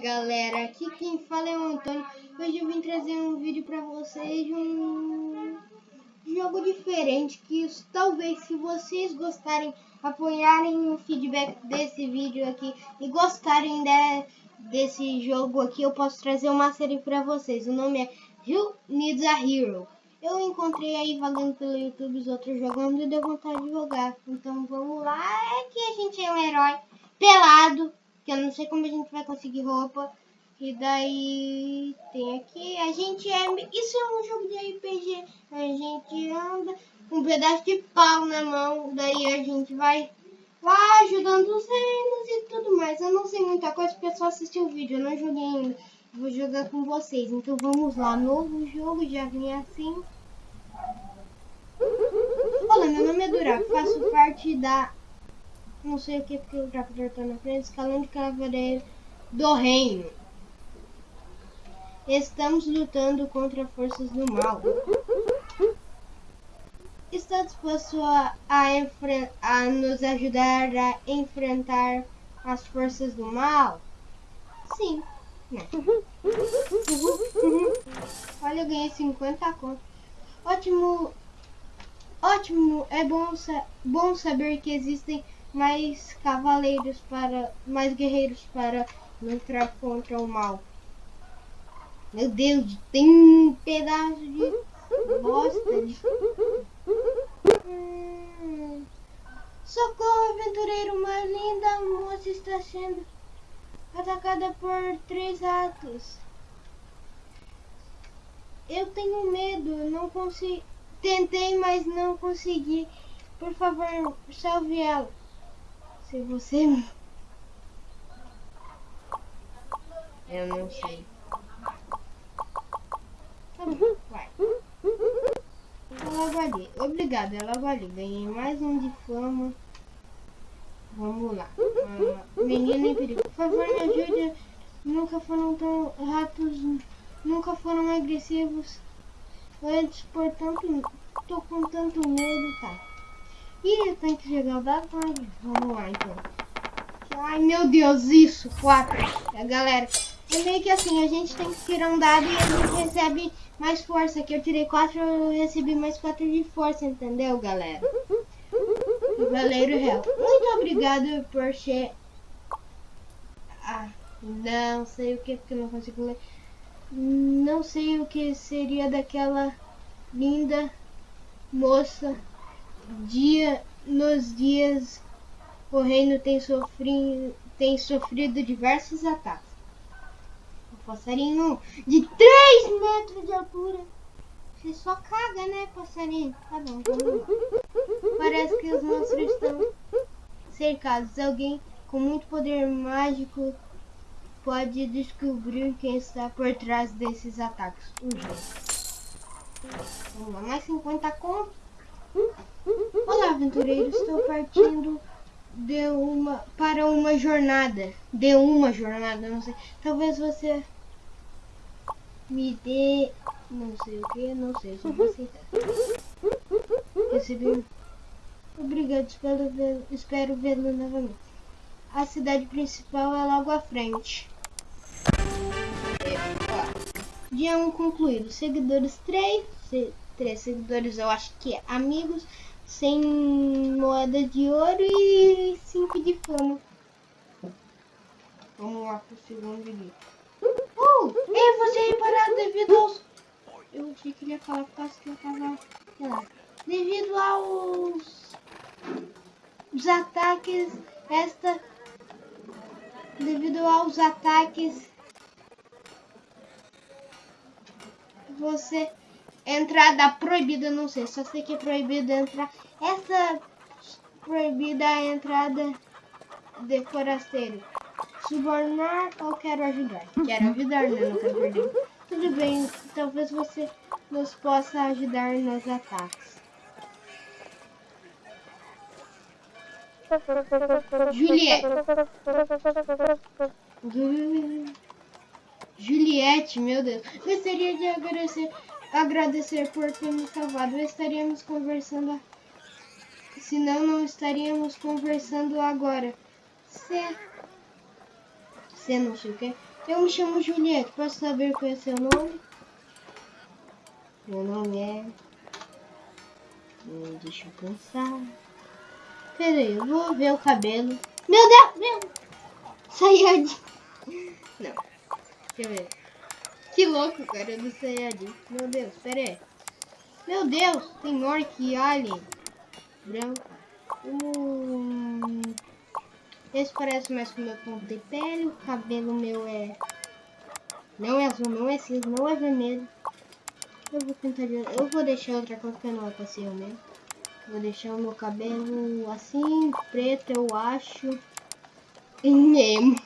galera, aqui quem fala é o Antônio. Hoje eu vim trazer um vídeo pra vocês de um jogo diferente que talvez se vocês gostarem, apoiarem o feedback desse vídeo aqui e gostarem de, desse jogo aqui, eu posso trazer uma série pra vocês. O nome é Who Needs a Hero. Eu encontrei aí vagando pelo YouTube os outros jogando e deu vontade de jogar. Então vamos lá, é que a gente é um herói pelado que eu não sei como a gente vai conseguir roupa. E daí tem aqui, a gente é, isso é um jogo de RPG, a gente anda com um pedaço de pau na mão, daí a gente vai lá ajudando os reinos e tudo mais. Eu não sei muita coisa porque só assisti o vídeo, eu não joguei ainda. Vou jogar com vocês, então vamos lá, novo jogo, já vem assim. Olá, meu nome é Duraco, faço parte da não sei o que porque o Drácula tá na frente, escalão de cavaleiro do reino. Estamos lutando contra forças do mal. Está disposto a, a, a nos ajudar a enfrentar as forças do mal? Sim. Uhum. Olha, eu ganhei 50 contos. Ótimo. Ótimo. É bom, bom saber que existem mais cavaleiros para. mais guerreiros para lutar contra o mal. Meu Deus, tem um pedaço de bosta de... Hum. Socorro, aventureiro, uma linda moça está sendo atacada por três atos. Eu tenho medo, não consigo. Tentei, mas não consegui. Por favor, salve ela. Se você. Eu não sei. Tá bom, vai. Ela vale. Obrigado, ela vale. Ganhei mais um de fama. Vamos lá. Menina em perigo. Por favor, me ajude. Nunca foram tão ratos. Nunca foram agressivos. Antes, portanto, tô com tanto medo, tá? Ih, tem que chegar o dado. Vamos lá, então. Ai, meu Deus, isso, quatro. É, galera, é meio que assim, a gente tem que tirar um dado e a gente recebe mais força. Aqui eu tirei quatro, eu recebi mais quatro de força, entendeu, galera? Valeiro Real. Muito obrigado por ser... Ah, não sei o que, porque eu não consigo ler. Não sei o que seria daquela linda moça dia nos dias o reino tem sofrido, tem sofrido diversos ataques. O passarinho de 3 metros de altura. Você só caga, né, passarinho? Tá bom, vamos lá. Parece que os monstros estão cercados. Alguém com muito poder mágico pode descobrir quem está por trás desses ataques. Vamos lá, mais 50 contos. Olá, aventureiro. Estou partindo de uma para uma jornada. De uma jornada, não sei. Talvez você me dê não sei o que, não sei, só vou aceitar. Recebi. Obrigado, espero vê-lo espero vê novamente. A cidade principal é logo à frente. Dia 1 um concluído. Seguidores 3, três seguidores, eu acho que é amigos, sem moeda de ouro e cinco de fama. Vamos lá pro segundo vídeo. Oh, ei, você reparado devido aos... Eu achei que ele ia falar por causa que eu tava... Sei lá. Devido aos... Os ataques... Esta... Devido aos ataques... Você Entrada proibida, não sei, só sei que é proibido entrar. Essa proibida a entrada de forasteiro. Subornar ou quero ajudar? Quero ajudar, né? Não quero perder. Tudo bem, talvez você nos possa ajudar nos ataques. Juliette. Juliette, meu Deus. Gostaria de agradecer agradecer por ter me salvado. Estaríamos conversando. Senão não estaríamos conversando agora. Se. Se não sei o que. Eu me chamo Juliette. Posso saber qual é seu nome? Meu nome é... Hum, deixa eu pensar. Pera aí, eu vou ver o cabelo. Meu Deus! Meu... Sayajin. Não. Deixa eu ver. Que louco, cara, do Sayajin. Meu Deus, pera aí. Meu Deus, tem orc alien. Branco. Hum... Esse parece mais com o meu tom de pele. O cabelo meu é... Não é azul, não é cinza, não é vermelho. Eu vou tentar... Eu vou deixar outra cor que não é pra ser o mesmo. Vou deixar o meu cabelo assim, preto, eu acho. E Nemo.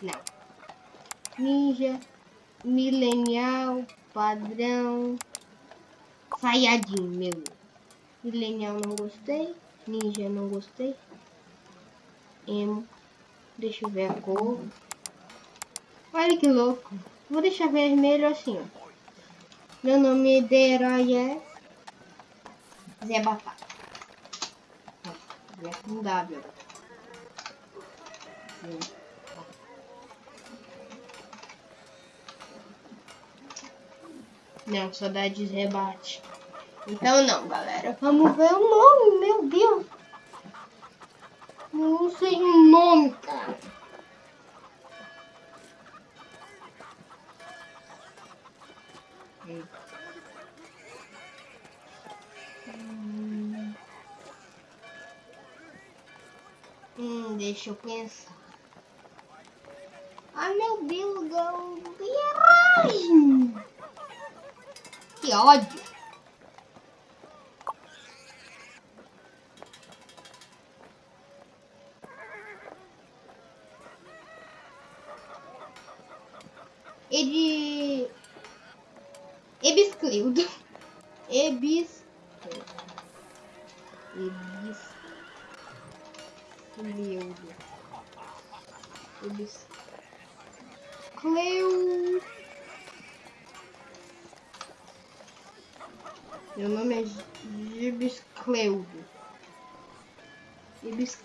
Não. Ninja. Milenial. Padrão. Sayajin, meu. Milenial não gostei. Ninja não gostei emo. Deixa eu ver a cor. Olha que louco. Vou deixar vermelho assim, ó. Meu nome de herói é Zé Batata. Zé com W. Não, saudades rebate. Então não, galera. Vamos ver o nome, meu Deus. Não sei o nome, cara. Hum. hum, deixa eu pensar. Ai meu Deus, garagem. Que ódio. Ele.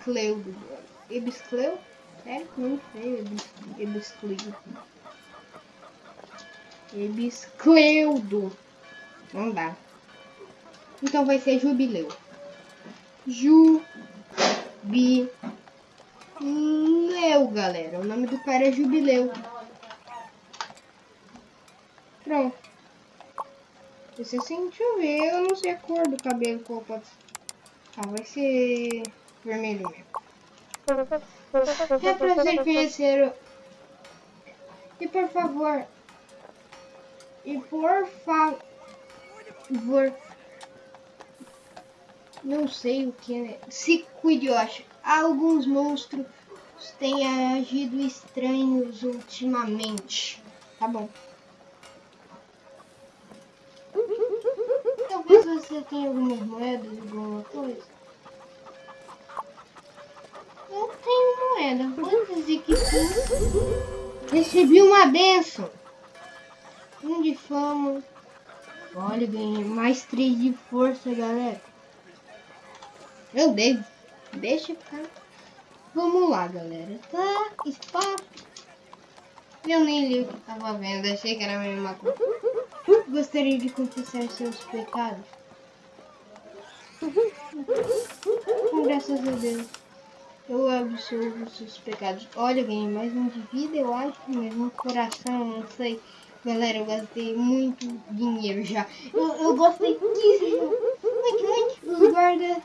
Ebiscleudo. Ebiscleu? É, não sei. Ebiscleudo. Ebiscleudo. Não dá. Então vai ser jubileu. Jubileu, galera. O nome do cara é Jubileu. Pronto. Esse assim, deixa eu ver. Eu não sei a cor do cabelo qual pode Ah, vai ser vermelho mesmo. É prazer conhecer. E por favor, e por favor, não sei o que é. Se cuide, acho. Alguns monstros têm agido estranhos ultimamente. Tá bom. Talvez você tenha algumas moedas, alguma coisa. Eu tenho moeda. Que sim. Recebi uma benção. Um de fama. Olha, ganhei mais três de força, galera. Meu Deus. Deixa ficar. Vamos lá, galera. Tá, espaço. Eu nem li o que tava vendo. Achei que era a mesma coisa. Gostaria de confessar seus pecados. Graças a Deus. Eu absolvo seus pecados. Olha, ganhei mais um de vida, eu acho. Mais um coração, não sei. Galera, eu gastei muito dinheiro já. Eu, eu gostei disso. Os guardas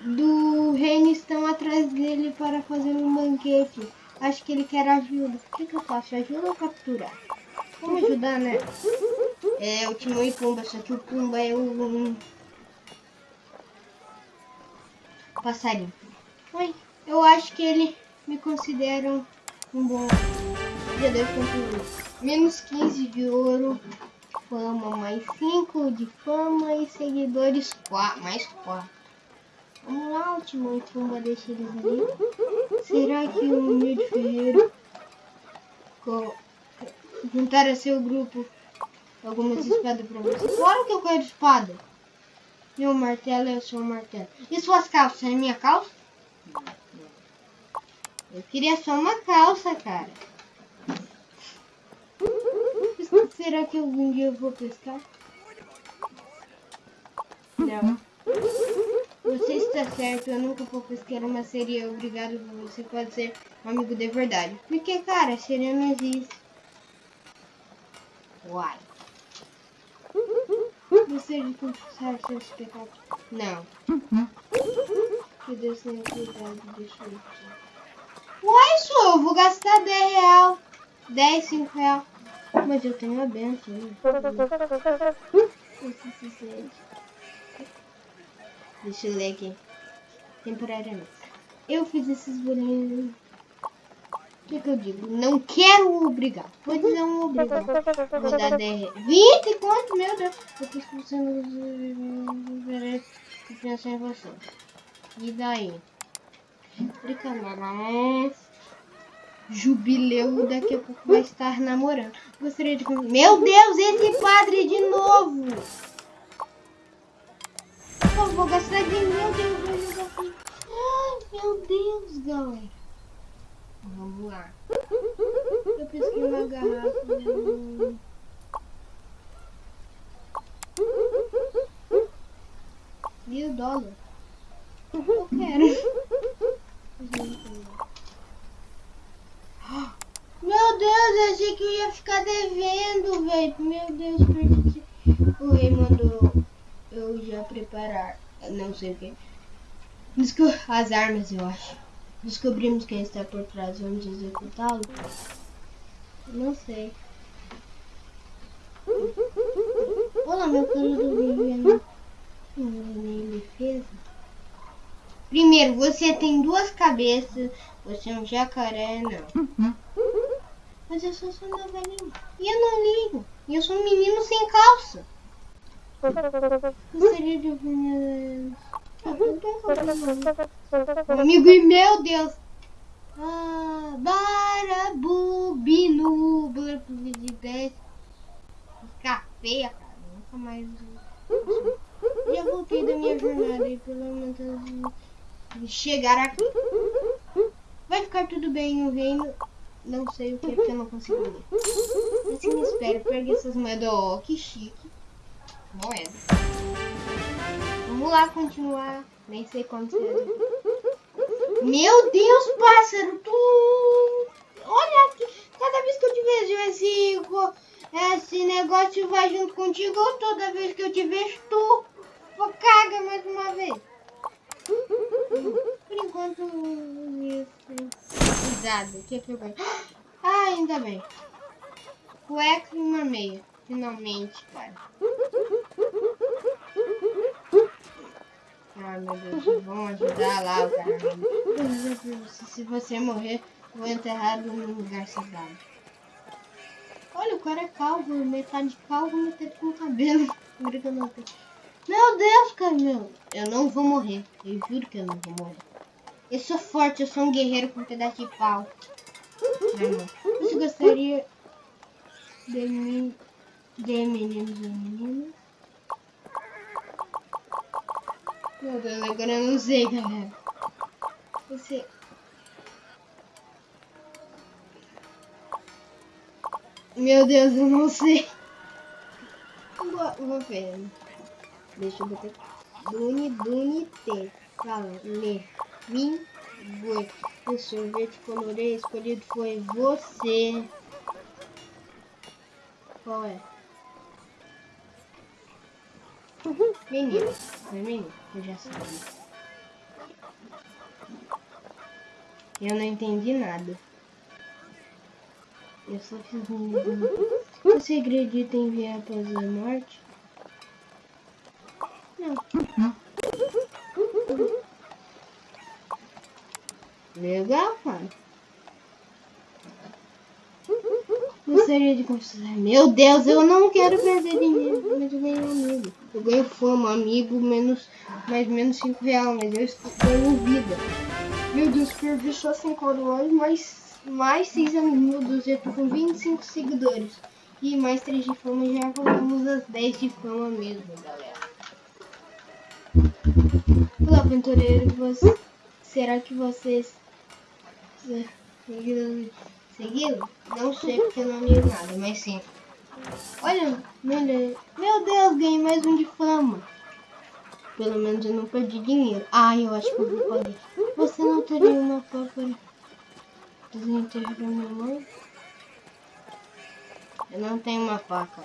do reino estão atrás dele para fazer um banquete. Acho que ele quer ajuda. O que, que eu faço? Ajuda ou capturar? Vamos ajudar, né? É o Timão e Pumba, só que o Pumba é um passarinho. Oi, eu acho que ele me considera um bom de concluir menos 15 de ouro, fama mais 5 de fama e seguidores 4, mais 4. Vamos lá, último tumba deixa eles ali. Será que o humilde ferreiro juntar a seu grupo algumas espadas pra você? Claro que eu quero espada. Meu martelo é o seu martelo. E suas calças? É minha calça? Eu queria só uma calça, cara. Será que algum dia eu vou pescar? Não. Você está certo, eu nunca vou pescar uma sereia. Obrigado, você pode ser um amigo de verdade. Porque, cara, sereia não existe. Uai. Você de confessar seus pecados? Não. Que Deus tenha cuidado, deixa eu Uai, só, eu vou gastar 10 real. 10, 5 real. Mas eu tenho a benção. Né? Deixa eu ler aqui. Temporariamente. Eu fiz esses bolinhos. O que, que eu digo? Não quero obrigar. Vou dizer um obrigar. Vou dar 10 20 quanto? Meu Deus. Eu os pensar em você. E daí? Brincadeira. Jubileu daqui a pouco vai estar namorando. Gostaria de... Meu Deus, esse padre de novo! Eu vou gastar de meu Deus, vou Ai, meu Deus, galera. Vamos lá. Eu pesquei uma garrafa. Né? Mil dólares. Eu quero. Meu Deus, eu achei que eu ia ficar devendo, velho. Meu Deus, perdi. O rei mandou eu já preparar. Não sei o que. Desco as armas, eu acho. Descobrimos quem está por trás. Vamos executá-lo? Não sei. Olá, meu cano do Viviane. Nem defesa. Primeiro, você tem duas cabeças. Você é um jacaré, não. Mas eu sou só uma velhinha. E eu não ligo. E eu sou um menino sem calça. Gostaria de ouvir Amigo e meu Deus. Ah, barabubinu. de 10. Ficar feia, cara. Nunca mais. Já voltei da minha jornada e pelo menos chegar aqui. Vai ficar tudo bem, o reino. Não sei o que, porque eu não consigo ler. Assim me espera, pegue essas moedas. Oh, que chique. Moeda. Vamos lá continuar. Nem sei quantos é. Meu Deus, pássaro, tu. Olha aqui. Cada vez que eu te vejo, esse, esse negócio vai junto contigo. Toda vez que eu te vejo, tu caga mais uma vez. Por enquanto, isso. Cuidado, o que, que eu vou. Ah, ainda bem. Cueca e uma meia. Finalmente, cara. Ah, meu Deus, vamos ajudar lá o cara. Se você morrer, vou enterrado num lugar sagrado. Olha, o cara é calvo, metade calvo, metade com cabelo. Brincando meu Deus, Camilo. Eu não vou morrer. Eu juro que eu não vou morrer. Eu sou forte, eu sou um guerreiro com um pedaço de pau. Você gostaria de mim, de meninos e meninas? Meu Deus, agora eu não sei, galera. Você... Meu Deus, eu não sei. Vou, vou ver. Deixa eu botar aqui. Duni, Duni, T. Fala, lê. Vim, foi. O sorvete colorê escolhido foi você. Qual é? Menino. Foi menino. Eu já sabia. Eu não entendi nada. Eu só fiz um... Você acredita em vir após a morte? Legal, cara. Gostaria de considerar. Meu Deus, eu não quero perder dinheiro, mas eu ganhei um amigo. Eu ganho fama, amigo, menos, mais menos 5 reais, mas eu estou ganhando vida. Meu Deus, perdi só 5 dólares, mais, mais 6 amigos, eu tô com 25 seguidores. E mais 3 de fama, já colocamos as 10 de fama mesmo, galera. Olá, aventureiro. Será que vocês? Seguiu? Não sei porque eu não li nada, mas sim. Olha, meu Deus, ganhei mais um de fama. Pelo menos eu não perdi dinheiro. Ai, eu acho que eu vou pagar. Você não teria uma para desenterrar minha mãe? Eu não tenho uma faca.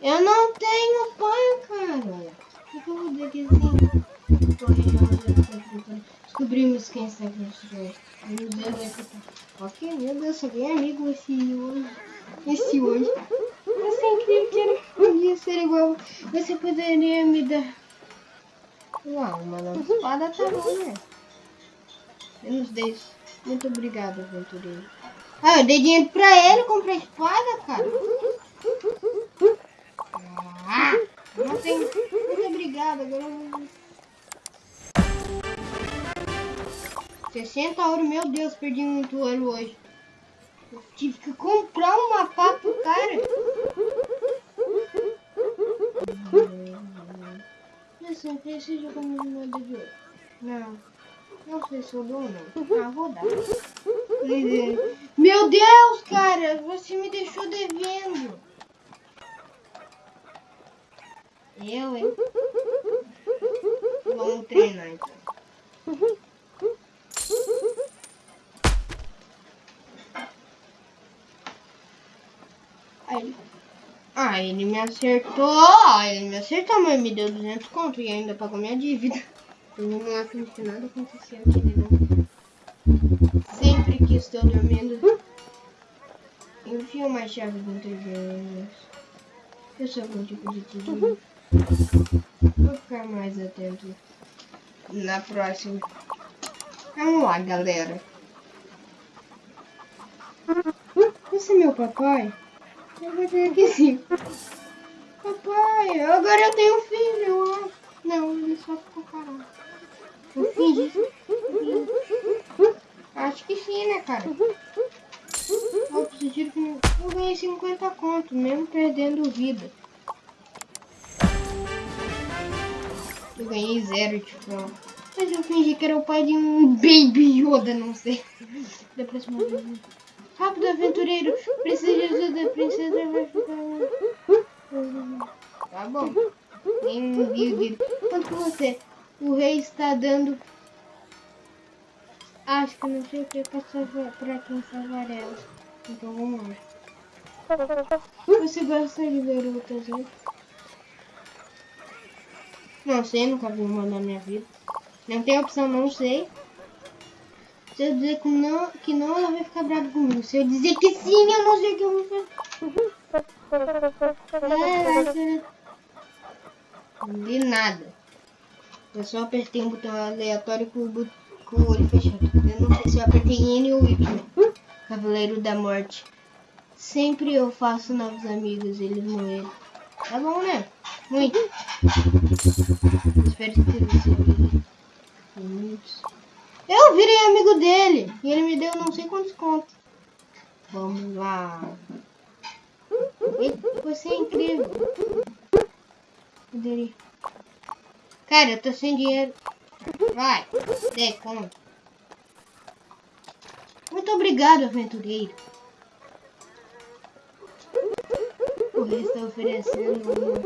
Eu não tenho pão, cara. O que eu vou? Descobrimos quem está construindo. Ok, meu Deus, só ganhei amigo esse hoje. Esse hoje. Isso é que era podia ser igual. Você poderia me dar. Uau, uma espada tá bom, né? Menos 10. Muito obrigado, aventureiro. Ah, eu dei dinheiro pra ele comprar espada, cara. Ah, não tem. Muito obrigado. Agora eu vou. 60 ouro, meu Deus, perdi muito ouro hoje. Eu tive que comprar uma pá pro cara. Assim, preciso comer moeda de ouro. Não. Não sei se eu dou ou não. Ah, vou dar. Meu Deus, cara, você me deixou devendo. Eu, hein? Vamos treinar então. Aí, ah, ele me acertou. Ele me acertou, mas me deu 200 conto e ainda pagou minha dívida. Vamos lá, finge que nada aconteceu aqui, né? Sempre que estou dormindo, enfio uma chave dentro de Eu sou de tigre. Vou ficar mais atento na próxima. Vamos lá, galera. Esse é meu papai? Eu vou dizer que sim. Papai, agora eu tenho filho. Não, ele só ficou parado. Eu fingi. Acho que sim, né, cara? Eu que eu ganhei 50 conto, mesmo perdendo vida. Eu ganhei zero, tipo. Mas eu fingi que era o pai de um Baby Yoda, não sei. Da próxima vez. Rápido, aventureiro. Precisa de ajuda. Princesa vai ficar... Tá bom. Envio de... Quanto que você? O rei está dando... Acho que não sei o que é pra, salvar, pra quem salvar ela. Então vamos lá. Você gosta de garotas, né? Não sei, nunca vi uma na minha vida. Não tem opção, não sei. Se eu dizer que não, que não, ela vai ficar brava comigo. Se eu dizer que sim, eu não sei o que eu vou fazer. É, de nada. Eu só apertei um botão aleatório com o, com o olho fechado. Eu não sei se eu apertei N ou Y. Cavaleiro da Morte. Sempre eu faço novos amigos, eles morreram. Tá bom, né? Muito. Eu virei amigo dele e ele me deu não sei quantos contos. Vamos lá. Você é incrível. Cara, eu tô sem dinheiro. Vai, dê conta. Muito obrigado, aventureiro. Rei está oferecendo uma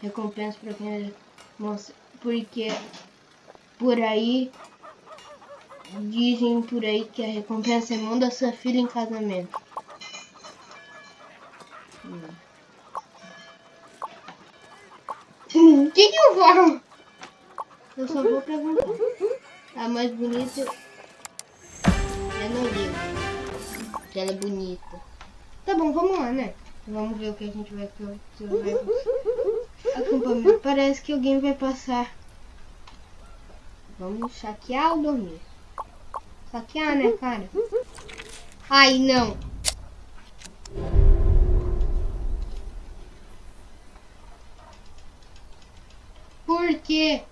recompensa para quem mostra. Porque por aí Dizem por aí que a recompensa é manda sua filha em casamento. O que, que eu falo? Eu só vou perguntar. A mais bonita é no livro. Ela é bonita. Tá bom, vamos lá, né? Vamos ver o que a gente vai fazer. Acampamento. Parece que alguém vai passar. Vamos saquear ou dormir? Saquear, né, cara? Ai, não. Por quê?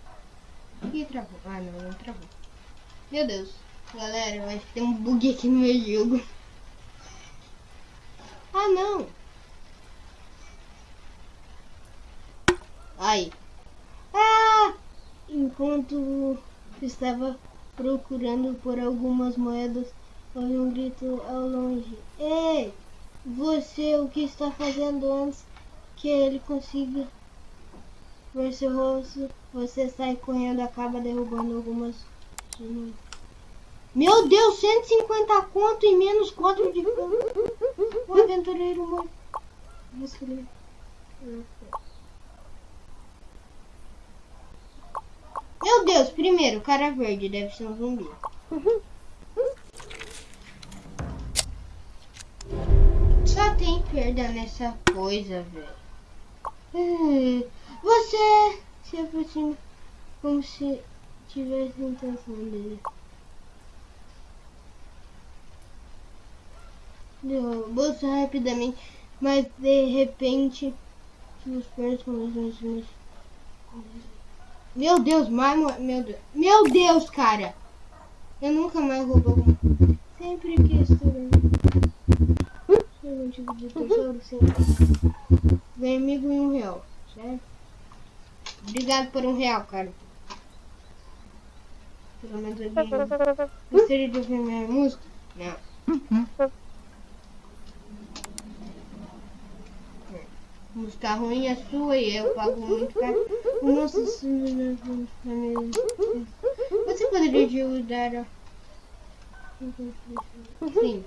Ih, travou. Ah, não, não travou. Meu Deus. Galera, eu acho que tem um bug aqui no meu jogo. Ah, não. Ah! enquanto estava procurando por algumas moedas, ouvi um grito ao longe. Ei, você, o que está fazendo antes que ele consiga ver seu rosto? Você sai correndo, acaba derrubando algumas. Meu Deus, 150 conto e menos 4 de. O aventureiro morreu. Meu Deus, primeiro, cara verde deve ser um zumbi. Só tem perda nessa coisa, velho. Hum, Você se aproxima como se tivesse intenção dele. Derrubou rapidamente, mas de repente seus pés começam a se mexer. Meu Deus, mais meu Deus. Meu Deus, cara! Eu nunca mais roubo alguma Sempre que estou um tipo de tesouro. Ganhei amigo em um real, certo? Obrigado por um real, cara. Pelo menos ganhei. Gostaria de ouvir minha música? Não. Música ruim é sua e eu pago muito caro. Nossa, senhora. Você poderia ajudar. Sim.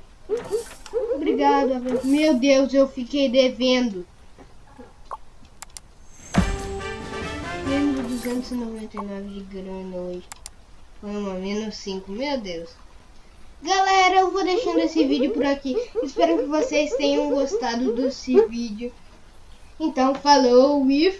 Obrigado, Meu Deus, eu fiquei devendo. Menos 299 de grana hoje. Foi uma menos 5, meu Deus. Galera, eu vou deixando esse vídeo por aqui. Espero que vocês tenham gostado desse vídeo. Então, falou e